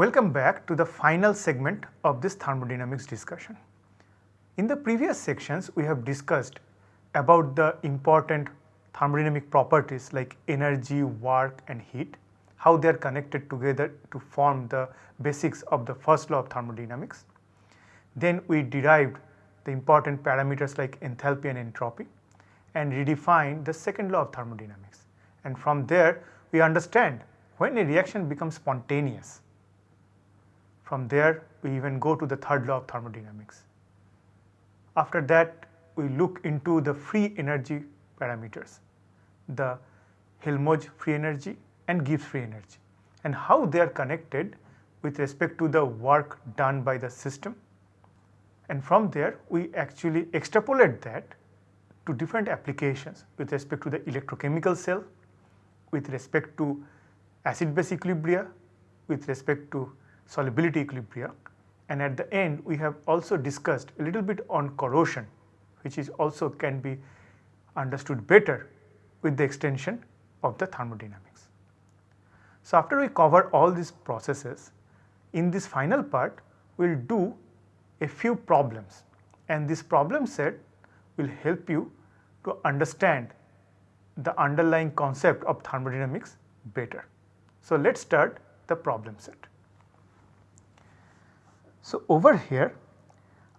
Welcome back to the final segment of this thermodynamics discussion. In the previous sections, we have discussed about the important thermodynamic properties like energy, work and heat, how they are connected together to form the basics of the first law of thermodynamics. Then we derived the important parameters like enthalpy and entropy and redefined the second law of thermodynamics. And from there we understand when a reaction becomes spontaneous. From there we even go to the third law of thermodynamics. After that we look into the free energy parameters, the Helmholtz free energy and Gibbs free energy and how they are connected with respect to the work done by the system. And from there we actually extrapolate that to different applications with respect to the electrochemical cell, with respect to acid base equilibria, with respect to solubility equilibria and at the end we have also discussed a little bit on corrosion which is also can be understood better with the extension of the thermodynamics. So, after we cover all these processes in this final part we will do a few problems and this problem set will help you to understand the underlying concept of thermodynamics better. So, let us start the problem set. So, over here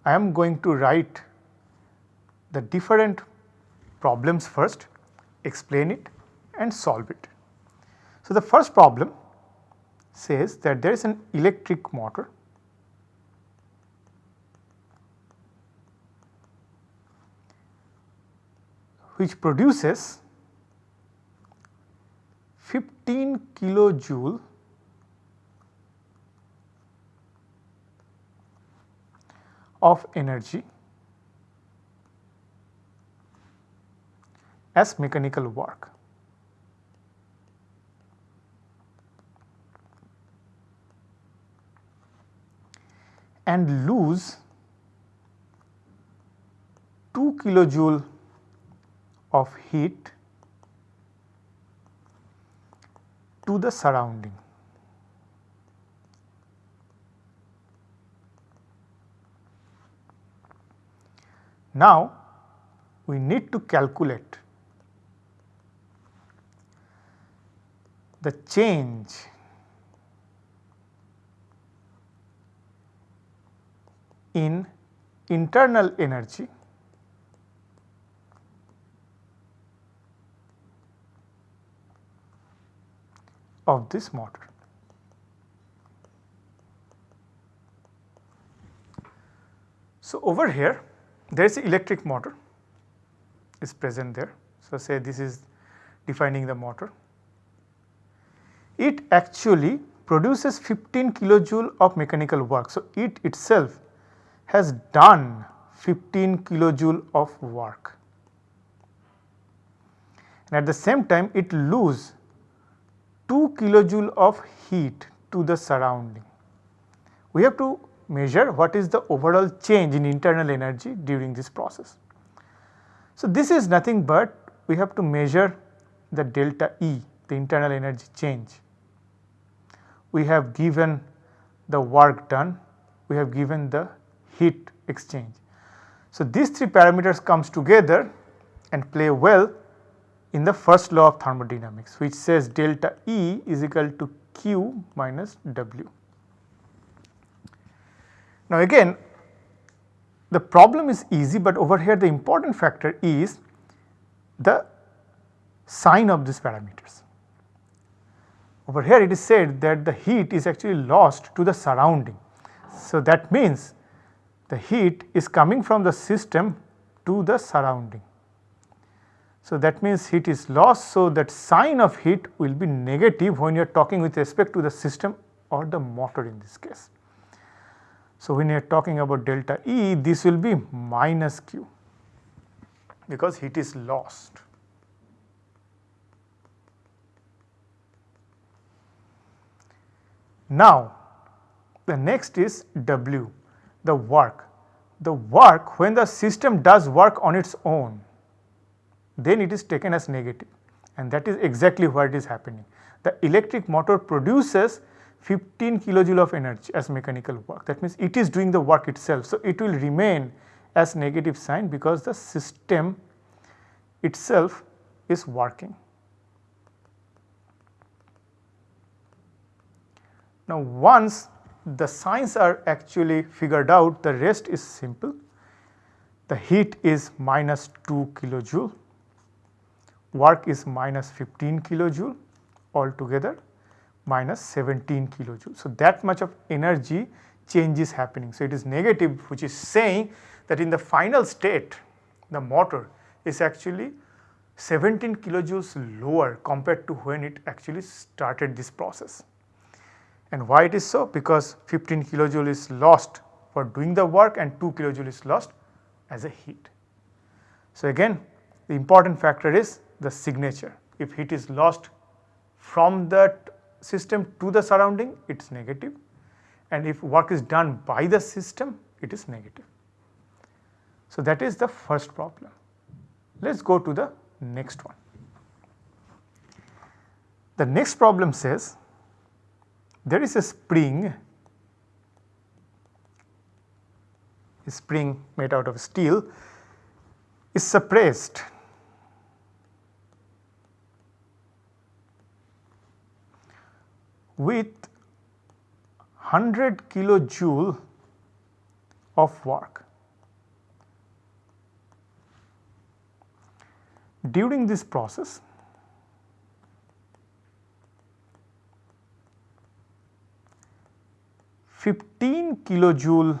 I am going to write the different problems first, explain it and solve it. So, the first problem says that there is an electric motor which produces 15 kilojoule of energy as mechanical work. and lose 2 kilojoule of heat to the surrounding. Now, we need to calculate the change in internal energy of this motor. So, over here there is electric motor is present there. So, say this is defining the motor. It actually produces 15 kilojoule of mechanical work. So, it itself has done 15 kilojoule of work and at the same time it lose 2 kilojoule of heat to the surrounding. We have to measure what is the overall change in internal energy during this process. So, this is nothing but we have to measure the delta E the internal energy change. We have given the work done, we have given the heat exchange. So, these three parameters comes together and play well in the first law of thermodynamics which says delta E is equal to Q minus W. Now again the problem is easy, but over here the important factor is the sign of these parameters. Over here it is said that the heat is actually lost to the surrounding. So that means the heat is coming from the system to the surrounding. So, that means heat is lost. So, that sign of heat will be negative when you are talking with respect to the system or the motor in this case. So, when you are talking about delta E this will be minus Q because heat is lost. Now, the next is W the work. The work when the system does work on its own then it is taken as negative and that is exactly what is happening. The electric motor produces 15 kilojoule of energy as mechanical work. That means it is doing the work itself. So, it will remain as negative sign because the system itself is working. Now, once the signs are actually figured out, the rest is simple. The heat is minus 2 kilojoule, work is minus 15 kilojoule altogether minus 17 kilojoule. So, that much of energy change is happening. So, it is negative which is saying that in the final state the motor is actually 17 kilojoules lower compared to when it actually started this process. And why it is so? Because 15 kilojoule is lost for doing the work and 2 kilojoule is lost as a heat. So, again the important factor is the signature. If heat is lost from that system to the surrounding it is negative and if work is done by the system it is negative. So, that is the first problem. Let us go to the next one. The next problem says there is a spring, a spring made out of steel is suppressed with 100 kilojoule of work. During this process, Fifteen kilojoule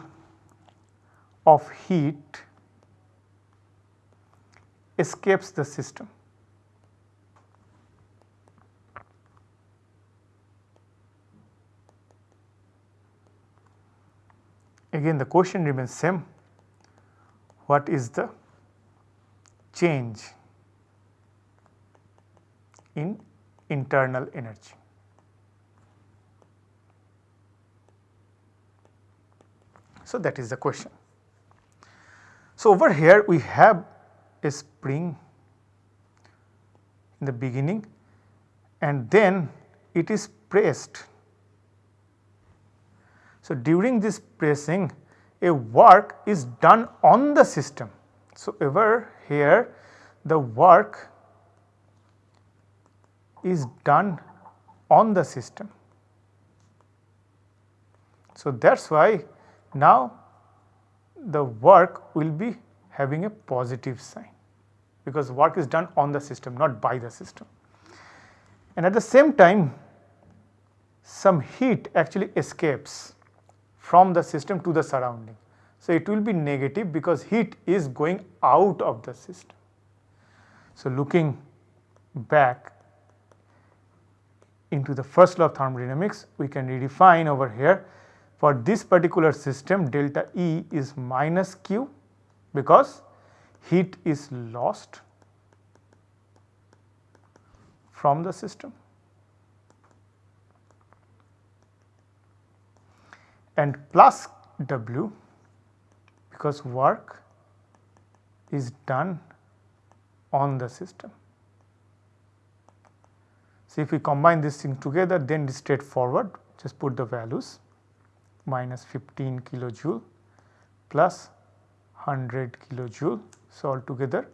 of heat escapes the system. Again the question remains same, what is the change in internal energy. So, that is the question. So, over here we have a spring in the beginning and then it is pressed. So, during this pressing a work is done on the system. So, over here the work is done on the system. So, that is why now the work will be having a positive sign because work is done on the system not by the system. And at the same time some heat actually escapes from the system to the surrounding. So, it will be negative because heat is going out of the system. So, looking back into the first law of thermodynamics, we can redefine over here for this particular system delta E is minus Q because heat is lost from the system and plus W because work is done on the system. So, if we combine this thing together then it is straightforward just put the values minus 15 kilojoule plus 100 kilojoule. So, altogether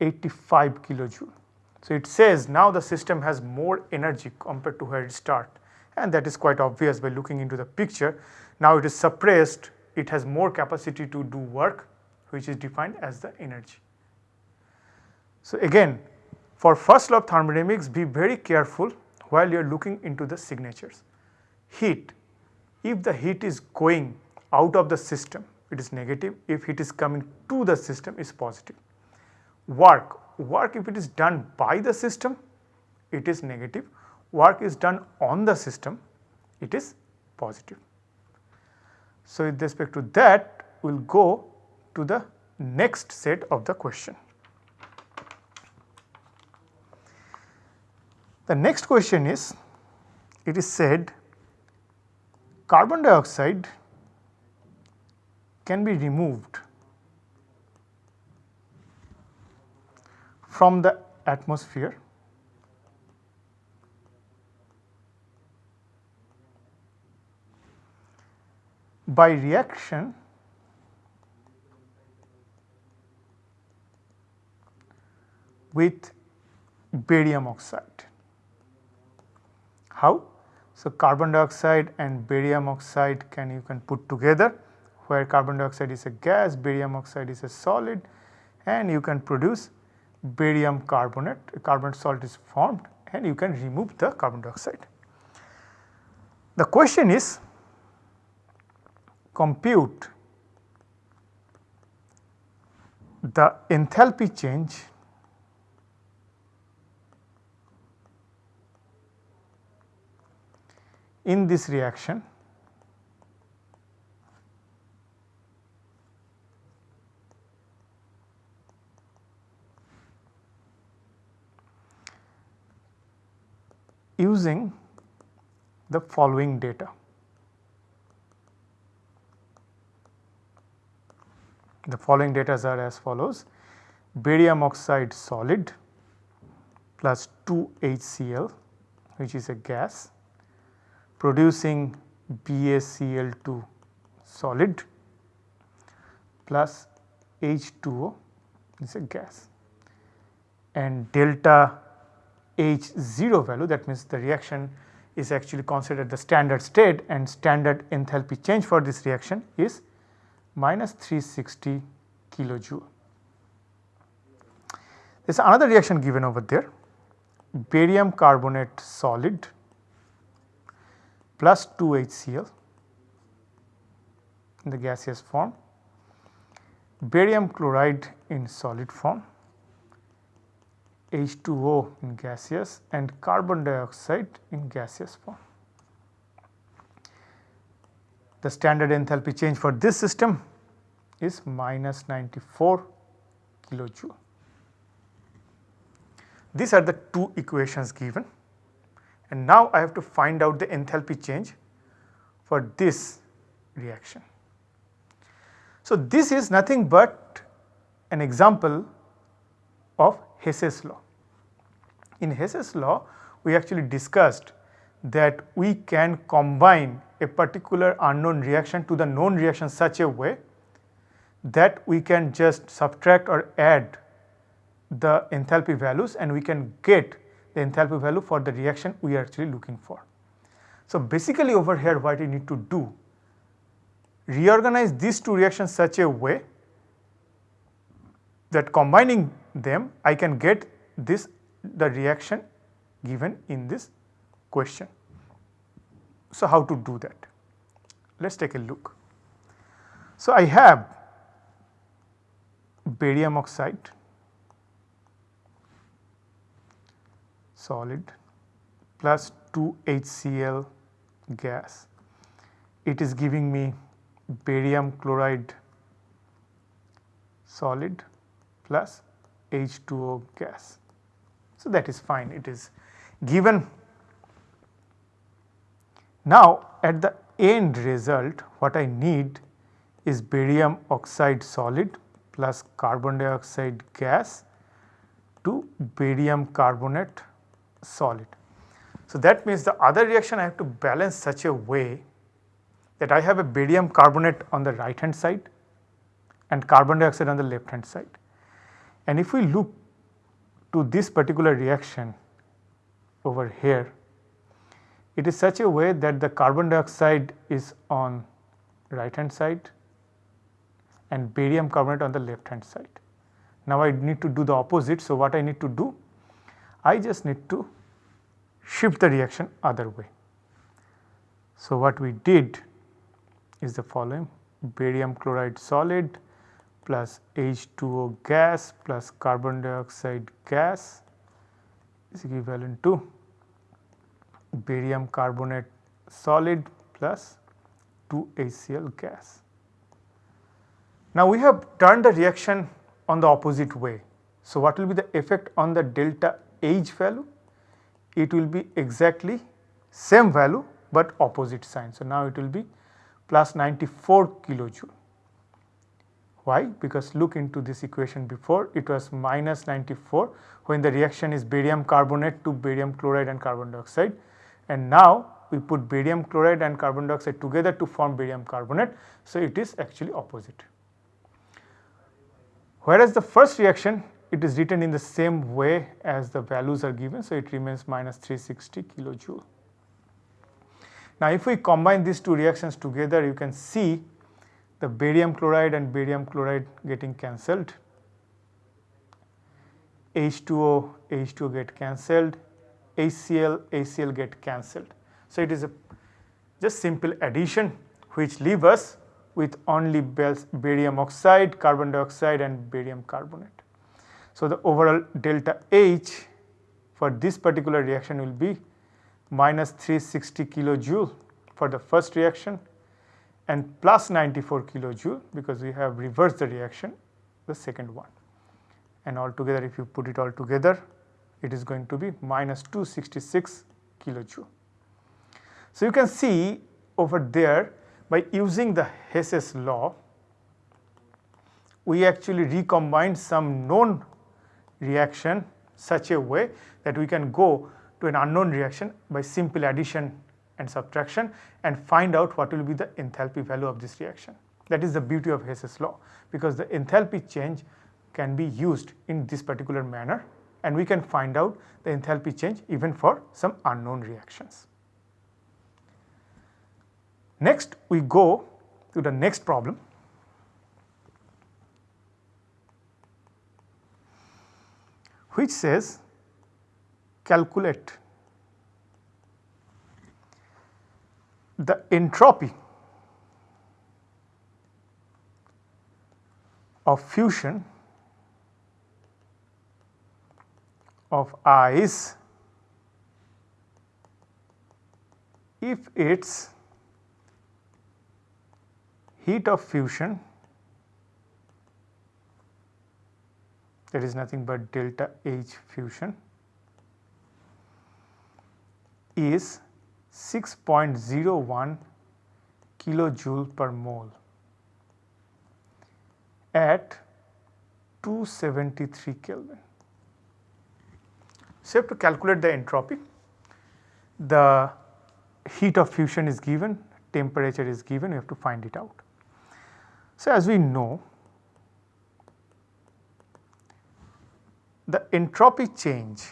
85 kilojoule. So, it says now the system has more energy compared to where it start and that is quite obvious by looking into the picture. Now, it is suppressed it has more capacity to do work which is defined as the energy. So, again for first law of thermodynamics be very careful while you are looking into the signatures. Heat, if the heat is going out of the system it is negative, if it is coming to the system is positive. Work, work if it is done by the system it is negative, work is done on the system it is positive. So, with respect to that we will go to the next set of the question. The next question is, it is said carbon dioxide can be removed from the atmosphere by reaction with barium oxide. How? So, carbon dioxide and barium oxide can you can put together where carbon dioxide is a gas, barium oxide is a solid and you can produce barium carbonate, carbonate salt is formed and you can remove the carbon dioxide. The question is compute the enthalpy change in this reaction using the following data. The following data are as follows. Barium oxide solid plus 2 HCl which is a gas producing BaCl2 solid plus H2O is a gas and delta H0 value that means the reaction is actually considered the standard state and standard enthalpy change for this reaction is minus 360 kilojoule. There is another reaction given over there barium carbonate solid plus 2 HCl in the gaseous form, barium chloride in solid form, H2O in gaseous and carbon dioxide in gaseous form. The standard enthalpy change for this system is minus 94 kilojoule. These are the two equations given and now I have to find out the enthalpy change for this reaction. So, this is nothing but an example of Hess's law. In Hess's law we actually discussed that we can combine a particular unknown reaction to the known reaction such a way that we can just subtract or add the enthalpy values and we can get the enthalpy value for the reaction we are actually looking for. So, basically over here what you need to do reorganize these two reactions such a way that combining them I can get this the reaction given in this question. So, how to do that? Let us take a look. So, I have barium oxide solid plus 2 HCl gas. It is giving me barium chloride solid plus H2O gas. So, that is fine it is given. Now, at the end result what I need is barium oxide solid plus carbon dioxide gas to barium carbonate solid. So, that means the other reaction I have to balance such a way that I have a barium carbonate on the right hand side and carbon dioxide on the left hand side. And if we look to this particular reaction over here, it is such a way that the carbon dioxide is on right hand side and barium carbonate on the left hand side. Now I need to do the opposite. So, what I need to do? I just need to shift the reaction other way. So, what we did is the following barium chloride solid plus H2O gas plus carbon dioxide gas is equivalent to barium carbonate solid plus 2 HCl gas. Now, we have turned the reaction on the opposite way. So, what will be the effect on the delta H value? It will be exactly same value, but opposite sign. So, now it will be plus 94 kilojoule. Why? Because look into this equation before it was minus 94 when the reaction is barium carbonate to barium chloride and carbon dioxide and now we put barium chloride and carbon dioxide together to form barium carbonate. So, it is actually opposite. Whereas the first reaction it is written in the same way as the values are given. So, it remains minus 360 kilojoule. Now, if we combine these two reactions together you can see the barium chloride and barium chloride getting cancelled H2O, H2O get cancelled, HCl, ACL get cancelled. So, it is a just simple addition which leave us with only barium oxide, carbon dioxide and barium carbonate. So, the overall delta H for this particular reaction will be minus 360 kilojoule for the first reaction and plus 94 kilojoule because we have reversed the reaction the second one and altogether if you put it all together it is going to be minus 266 kilojoule. So, you can see over there by using the Hess's law we actually recombined some known reaction such a way that we can go to an unknown reaction by simple addition and subtraction and find out what will be the enthalpy value of this reaction. That is the beauty of Hess's law because the enthalpy change can be used in this particular manner and we can find out the enthalpy change even for some unknown reactions. Next we go to the next problem. which says calculate the entropy of fusion of ice if its heat of fusion that is nothing but delta H fusion is 6.01 kilojoule per mole at 273 Kelvin. So, you have to calculate the entropy. The heat of fusion is given, temperature is given, you have to find it out. So, as we know, the entropy change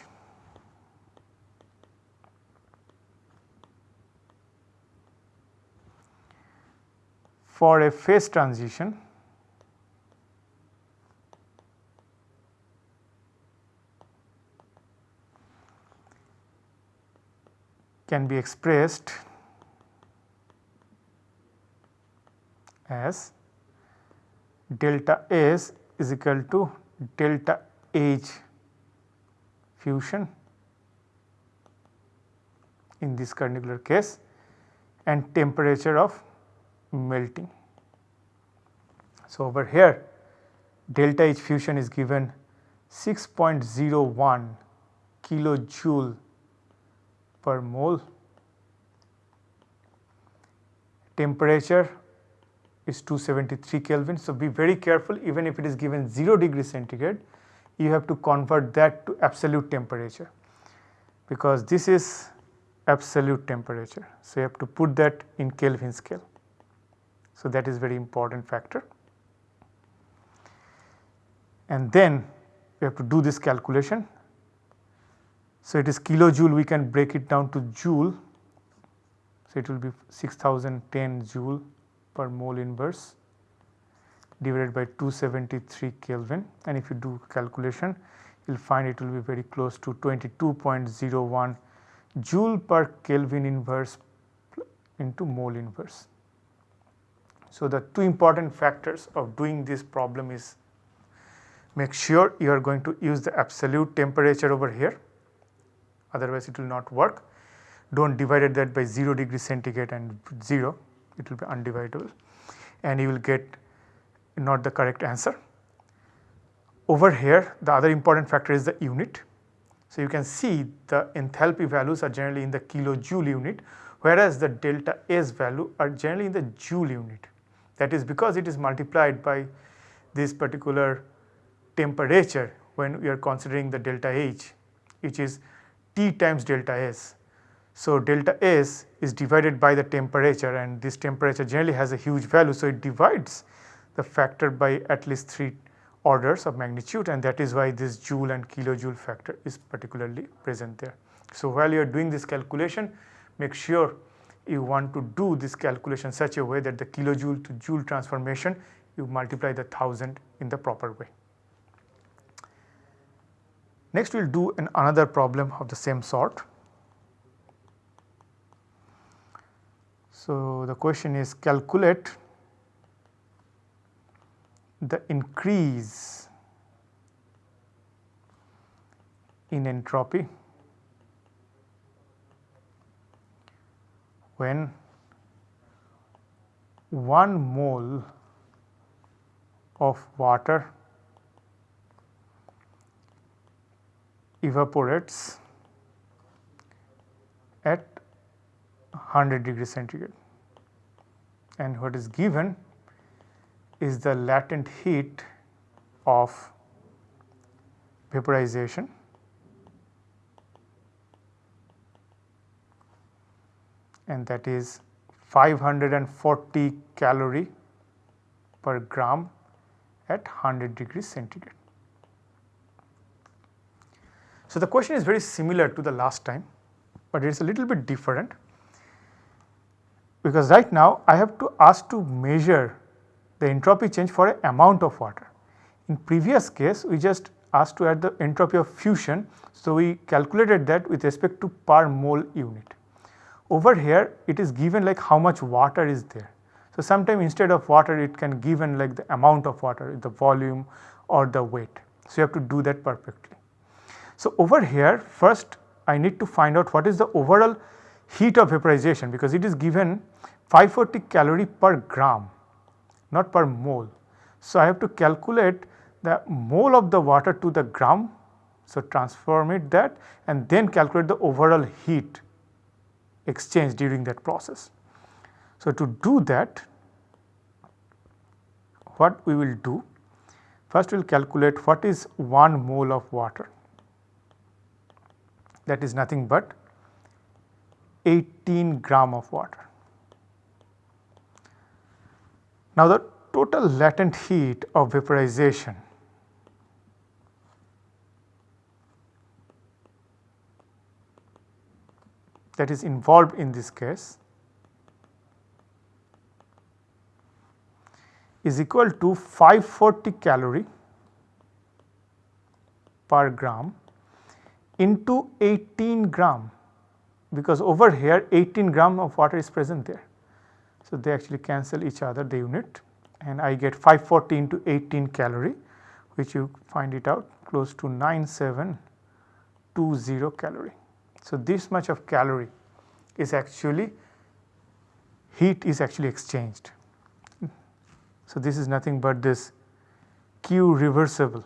for a phase transition can be expressed as delta S is equal to delta H fusion in this particular case and temperature of melting. So, over here delta H fusion is given 6.01 kilojoule per mole. Temperature is 273 Kelvin. So, be very careful even if it is given 0 degree centigrade you have to convert that to absolute temperature because this is absolute temperature. So, you have to put that in Kelvin scale. So, that is very important factor and then we have to do this calculation so, it is kilojoule we can break it down to joule. So, it will be 6010 joule per mole inverse divided by 273 Kelvin and if you do calculation you will find it will be very close to 22.01 joule per Kelvin inverse into mole inverse. So, the two important factors of doing this problem is make sure you are going to use the absolute temperature over here otherwise it will not work. Do not divide that by 0 degree centigrade and 0 it will be undividable and you will get not the correct answer. Over here the other important factor is the unit. So, you can see the enthalpy values are generally in the kilojoule unit whereas the delta S value are generally in the joule unit. That is because it is multiplied by this particular temperature when we are considering the delta H which is T times delta S. So, delta S is divided by the temperature and this temperature generally has a huge value. So, it divides the factor by at least 3 orders of magnitude and that is why this joule and kilojoule factor is particularly present there. So, while you are doing this calculation make sure you want to do this calculation such a way that the kilojoule to joule transformation you multiply the 1000 in the proper way. Next we will do an another problem of the same sort. So, the question is calculate the increase in entropy when 1 mole of water evaporates at 100 degree centigrade and what is given is the latent heat of vaporization and that is 540 calorie per gram at 100 degrees centigrade. So, the question is very similar to the last time, but it is a little bit different because right now I have to ask to measure the entropy change for an amount of water. In previous case we just asked to add the entropy of fusion. So, we calculated that with respect to per mole unit. Over here it is given like how much water is there. So, sometimes instead of water it can given like the amount of water, the volume or the weight. So, you have to do that perfectly. So, over here first I need to find out what is the overall heat of vaporization because it is given 540 calorie per gram not per mole. So, I have to calculate the mole of the water to the gram. So, transform it that and then calculate the overall heat exchange during that process. So, to do that what we will do first we will calculate what is 1 mole of water that is nothing but 18 gram of water. Now, the total latent heat of vaporization that is involved in this case is equal to 540 calorie per gram into 18 gram because over here 18 gram of water is present there. So, they actually cancel each other the unit and I get 540 into 18 calorie which you find it out close to 9720 calorie. So, this much of calorie is actually heat is actually exchanged. So, this is nothing but this Q reversible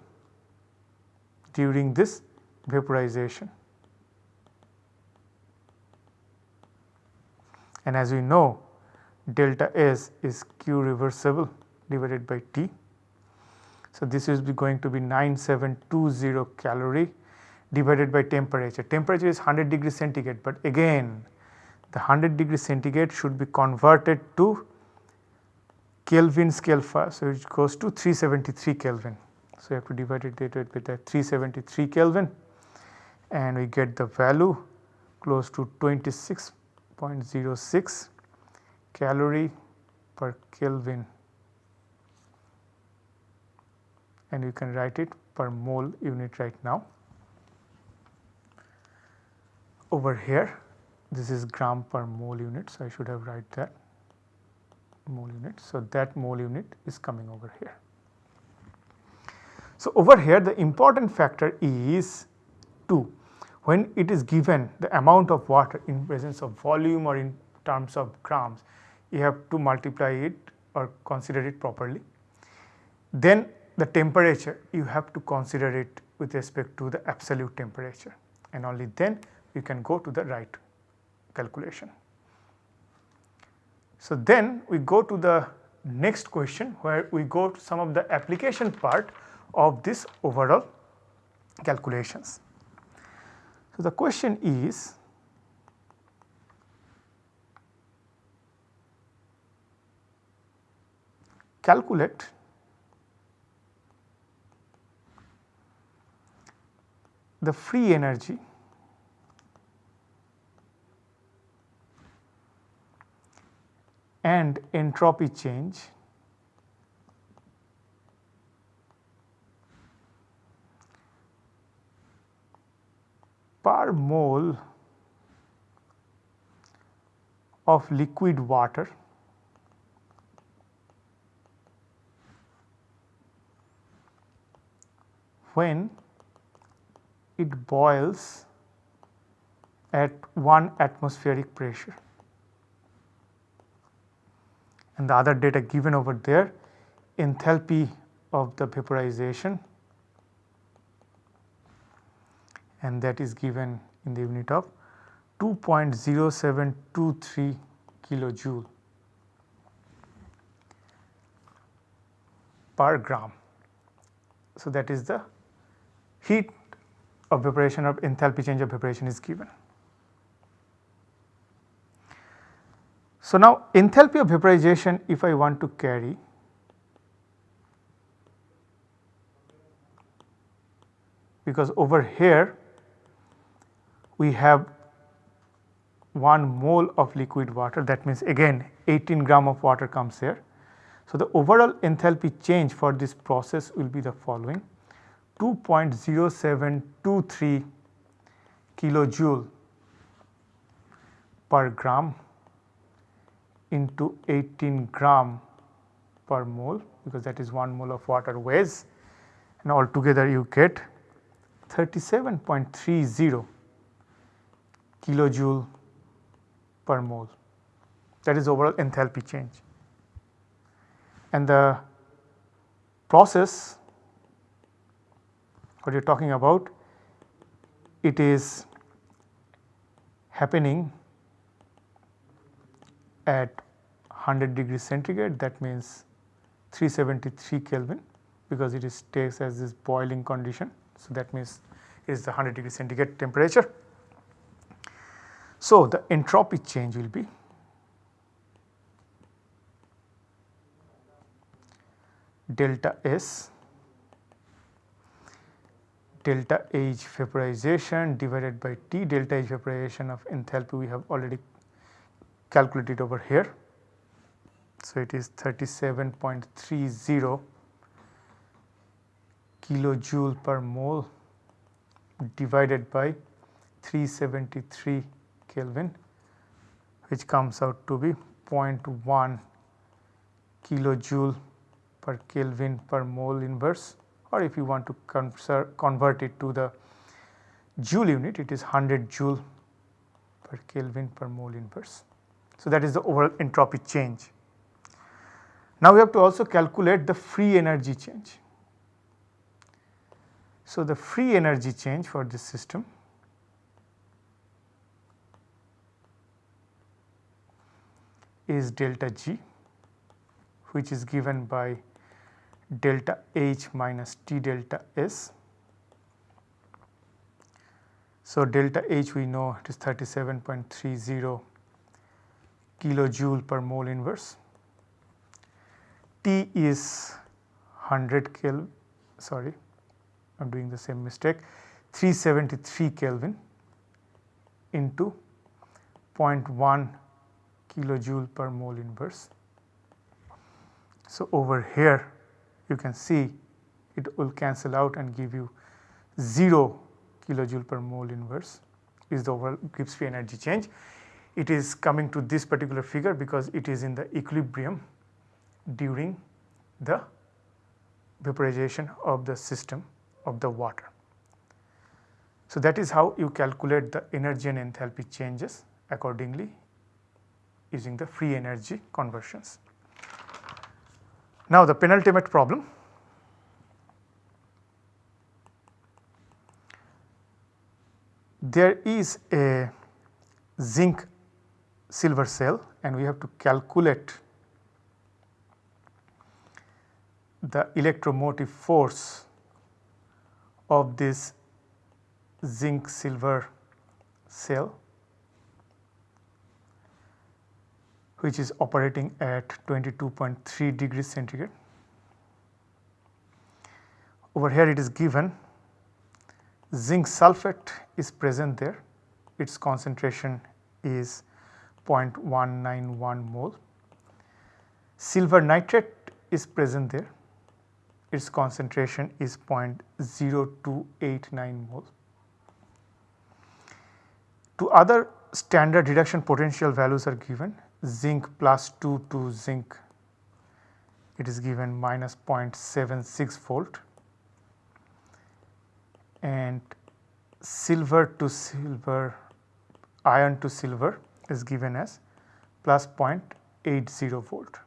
during this vaporization. And as we know delta S is Q reversible divided by T. So, this is going to be 9720 calorie divided by temperature. Temperature is 100 degree centigrade, but again the 100 degree centigrade should be converted to Kelvin scale first. So, it goes to 373 Kelvin. So, you have to divide it with the 373 Kelvin and we get the value close to 26.06 calorie per Kelvin and you can write it per mole unit right now. Over here this is gram per mole unit. So, I should have write that mole unit. So, that mole unit is coming over here. So, over here the important factor is 2 when it is given the amount of water in presence of volume or in terms of grams you have to multiply it or consider it properly. Then the temperature you have to consider it with respect to the absolute temperature and only then you can go to the right calculation. So, then we go to the next question where we go to some of the application part of this overall calculations. So, the question is calculate the free energy and entropy change per mole of liquid water when it boils at 1 atmospheric pressure. And the other data given over there enthalpy of the vaporization and that is given in the unit of 2.0723 kilojoule per gram. So, that is the heat of vaporization of enthalpy change of vaporization is given. So, now enthalpy of vaporization if I want to carry because over here we have 1 mole of liquid water that means again 18 gram of water comes here. So, the overall enthalpy change for this process will be the following 2.0723 kilojoule per gram into 18 gram per mole because that is 1 mole of water weighs and altogether you get 37.30 kilojoule per mole that is overall enthalpy change. And the process what you are talking about it is happening at 100 degree centigrade that means 373 Kelvin because it is takes as this boiling condition. So, that means it is the 100 degree centigrade temperature. So, the entropy change will be delta S delta H vaporization divided by T delta H vaporization of enthalpy we have already calculated over here. So, it is 37.30 kilojoule per mole divided by 373 Kelvin which comes out to be 0.1 kilojoule per Kelvin per mole inverse or if you want to convert it to the joule unit it is 100 joule per Kelvin per mole inverse. So, that is the overall entropy change. Now, we have to also calculate the free energy change. So, the free energy change for this system is delta G which is given by delta H minus T delta S. So, delta H we know it is 37.30 kilojoule per mole inverse. T is 100 Kelvin sorry I am doing the same mistake 373 Kelvin into 0.1 kilojoule per mole inverse. So, over here you can see it will cancel out and give you 0 kilojoule per mole inverse is the overall Gibbs free energy change. It is coming to this particular figure because it is in the equilibrium during the vaporization of the system of the water. So, that is how you calculate the energy and enthalpy changes accordingly using the free energy conversions. Now, the penultimate problem there is a zinc silver cell and we have to calculate the electromotive force of this zinc silver cell which is operating at 22.3 degrees centigrade. Over here it is given zinc sulphate is present there, its concentration is 0.191 mole. Silver nitrate is present there, its concentration is 0.0289 mole. Two other standard reduction potential values are given zinc plus 2 to zinc it is given minus 0.76 volt and silver to silver ion to silver is given as plus 0.80 volt.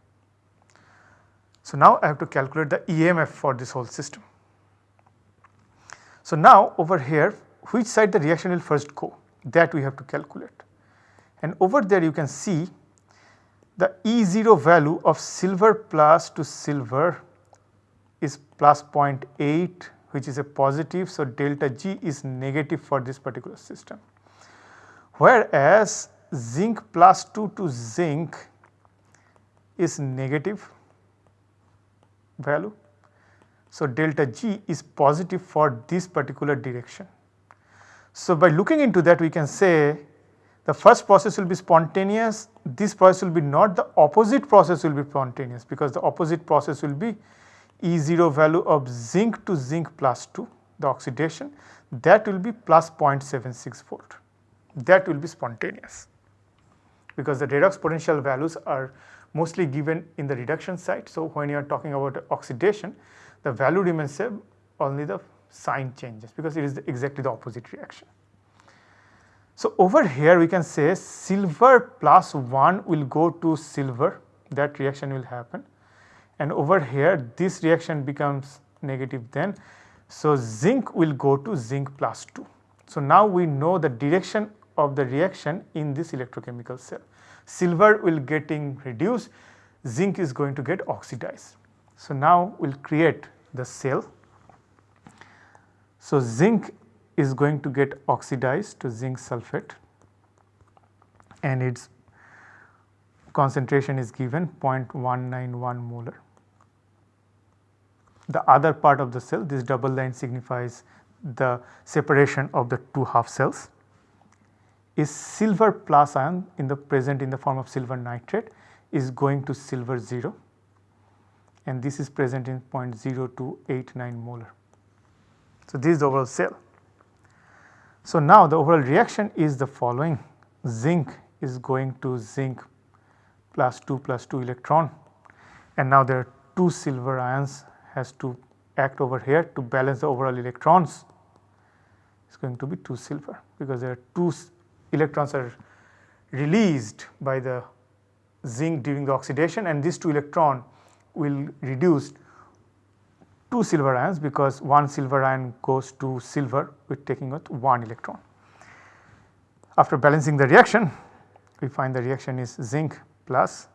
So, now I have to calculate the EMF for this whole system. So, now over here which side the reaction will first go that we have to calculate and over there you can see the E0 value of silver plus to silver is plus 0.8 which is a positive. So, delta G is negative for this particular system. Whereas, zinc plus 2 to zinc is negative value. So, delta G is positive for this particular direction. So, by looking into that we can say the first process will be spontaneous, this process will be not the opposite process will be spontaneous because the opposite process will be E0 value of zinc to zinc plus 2 the oxidation that will be plus 0.76 volt that will be spontaneous because the redox potential values are mostly given in the reduction site. So, when you are talking about oxidation the value remains same only the sign changes because it is exactly the opposite reaction. So, over here we can say silver plus 1 will go to silver that reaction will happen and over here this reaction becomes negative then. So, zinc will go to zinc plus 2. So, now we know the direction of the reaction in this electrochemical cell. Silver will getting reduced, zinc is going to get oxidized. So, now we will create the cell. So, zinc is going to get oxidized to zinc sulphate and its concentration is given 0.191 molar the other part of the cell this double line signifies the separation of the two half cells is silver plus ion in the present in the form of silver nitrate is going to silver 0 and this is present in 0.0289 molar. So, this is the overall cell. So, now the overall reaction is the following. Zinc is going to zinc plus 2 plus 2 electron. And now there are 2 silver ions has to act over here to balance the overall electrons. Is going to be 2 silver because there are 2 electrons are released by the zinc during the oxidation and these 2 electron will reduce 2 silver ions because 1 silver ion goes to silver with taking out 1 electron. After balancing the reaction we find the reaction is zinc plus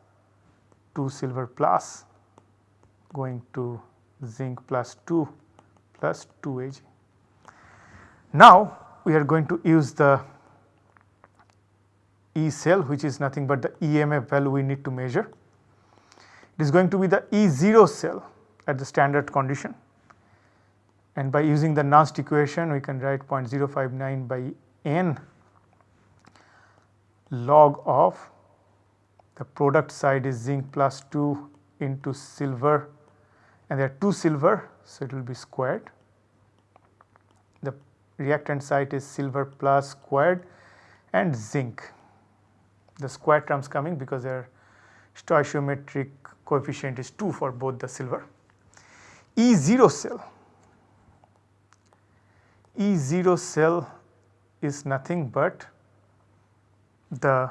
2 silver plus going to zinc plus 2 plus 2 Ag. Now we are going to use the E cell which is nothing but the EMF value we need to measure. It is going to be the E0 cell at the standard condition and by using the Nernst equation we can write 0.059 by n log of the product side is zinc plus 2 into silver and there are 2 silver so it will be squared. The reactant side is silver plus squared and zinc. The square terms coming because their stoichiometric coefficient is 2 for both the silver. E0 cell, E0 cell is nothing but the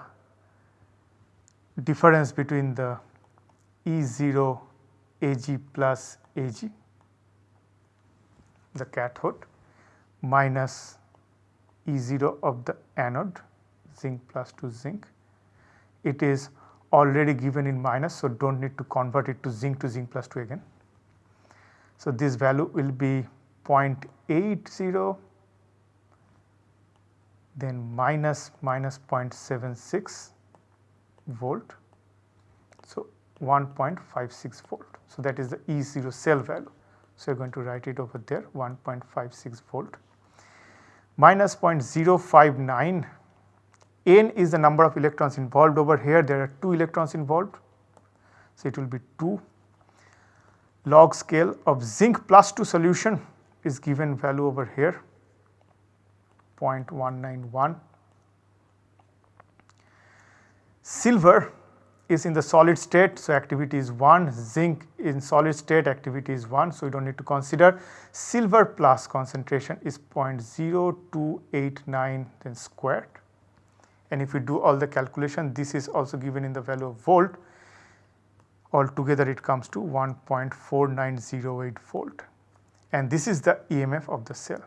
difference between the E0 Ag plus Ag the cathode minus E0 of the anode zinc plus 2 zinc. It is already given in minus so do not need to convert it to zinc to zinc plus 2 again. So, this value will be 0.80 then minus minus 0.76 volt So 1.56 volt. So that is the E0 cell value. So you're going to write it over there 1.56 volt. Minus 0.059 n is the number of electrons involved over here there are 2 electrons involved. So it will be 2 log scale of zinc plus 2 solution is given value over here 0.191. Silver is in the solid state, so activity is 1, zinc in solid state activity is 1, so you do not need to consider. Silver plus concentration is 0.0289 then squared and if we do all the calculation this is also given in the value of volt altogether it comes to 1.4908 volt and this is the EMF of the cell.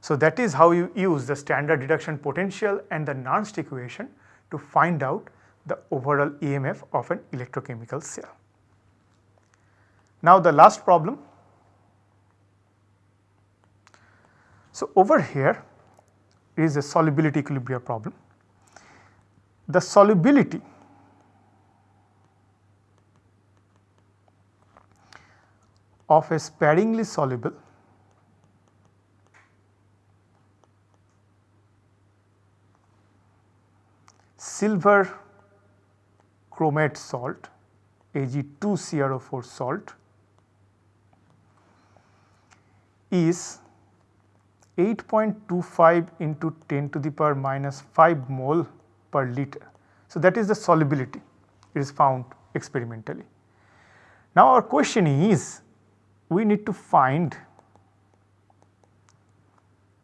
So that is how you use the standard reduction potential and the Nernst equation to find out the overall EMF of an electrochemical cell. Now the last problem. So over here is a solubility equilibrium problem. The solubility of a sparingly soluble silver chromate salt Ag2CrO4 salt is 8.25 into 10 to the power minus 5 mole per liter. So, that is the solubility it is found experimentally. Now, our question is we need to find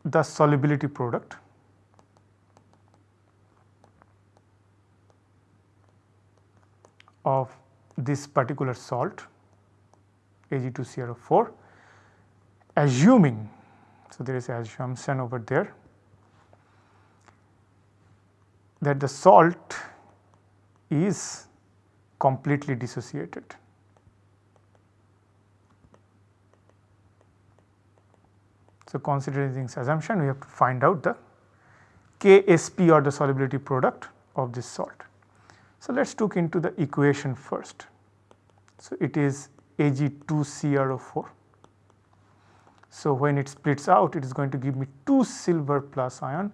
the solubility product of this particular salt Ag2CrO4 assuming, so there is assumption over there that the salt is completely dissociated. So, considering this assumption we have to find out the KSP or the solubility product of this salt. So, let us look into the equation first. So, it is Ag2CrO4. So, when it splits out it is going to give me 2 silver plus ion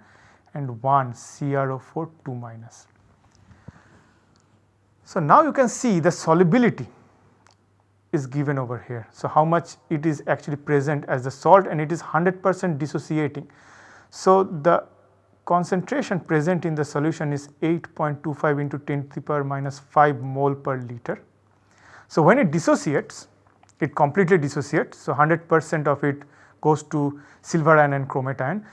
and 1 CrO4 2 minus. So, now you can see the solubility is given over here. So, how much it is actually present as the salt and it is 100 percent dissociating. So, the concentration present in the solution is 8.25 into 10 to the power minus 5 mole per liter. So, when it dissociates it completely dissociates. So, 100 percent of it goes to silver ion and chromate ion.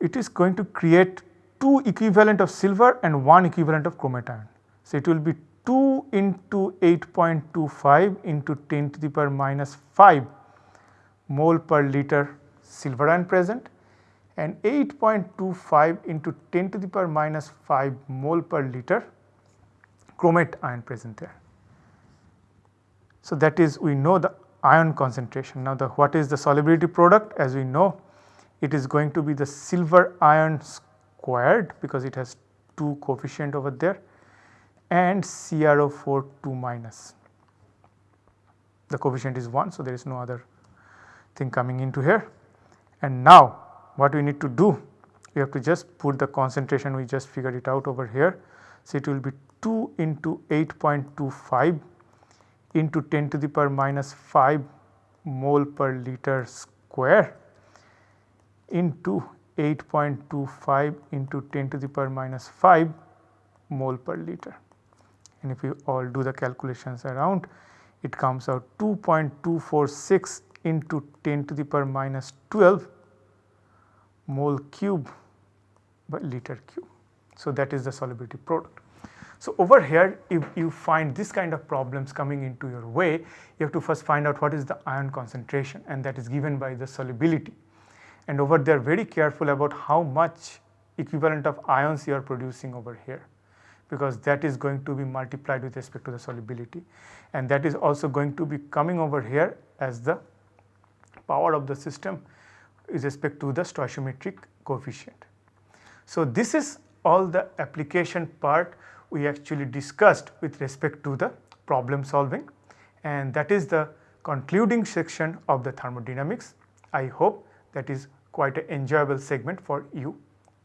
It is going to create 2 equivalent of silver and 1 equivalent of chromate ion. So, it will be 2 into 8.25 into 10 to the power minus 5 mole per liter silver ion present and 8.25 into 10 to the power minus 5 mole per liter chromate ion present there. So, that is we know the ion concentration. Now, the what is the solubility product as we know it is going to be the silver ion squared because it has 2 coefficient over there and CrO4 2 minus. The coefficient is 1. So, there is no other thing coming into here and now what we need to do we have to just put the concentration we just figured it out over here. So, it will be 2 into 8.25 into 10 to the power minus 5 mole per liter square into 8.25 into 10 to the power minus 5 mole per liter. And if you all do the calculations around it comes out 2.246 into 10 to the power minus 12 mole cube by liter cube. So, that is the solubility product. So, over here if you find this kind of problems coming into your way, you have to first find out what is the ion concentration and that is given by the solubility. And over there very careful about how much equivalent of ions you are producing over here because that is going to be multiplied with respect to the solubility and that is also going to be coming over here as the power of the system with respect to the stoichiometric coefficient. So, this is all the application part we actually discussed with respect to the problem solving and that is the concluding section of the thermodynamics. I hope that is quite an enjoyable segment for you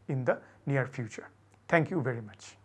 in the near future. Thank you very much.